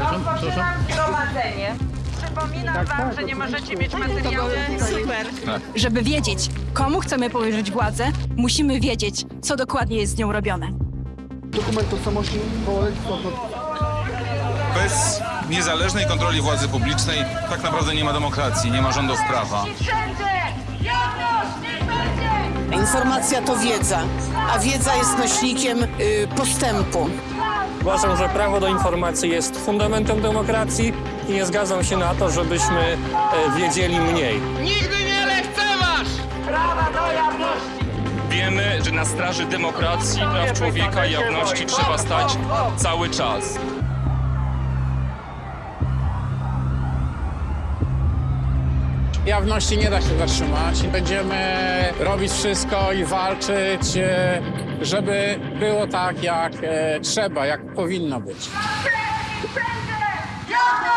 Rozpoczynam zgromadzenie. Przypominam wam, że nie możecie mieć materiału. Super. Żeby wiedzieć, komu chcemy powierzyć władzę, musimy wiedzieć, co dokładnie jest z nią robione. Dokument tożsamości małoletni Bez niezależnej kontroli władzy publicznej tak naprawdę nie ma demokracji, nie ma rządów prawa. Informacja to wiedza, a wiedza jest nośnikiem y, postępu. Uważam, że prawo do informacji jest fundamentem demokracji i nie zgadzam się na to, żebyśmy e, wiedzieli mniej. Prawa do jawności! Wiemy, że na straży demokracji, praw człowieka i jawności trzeba stać cały czas. Jawności nie da się zatrzymać. Będziemy robić wszystko i walczyć, e, żeby było tak, jak e, trzeba, jak powinno być. Jawność!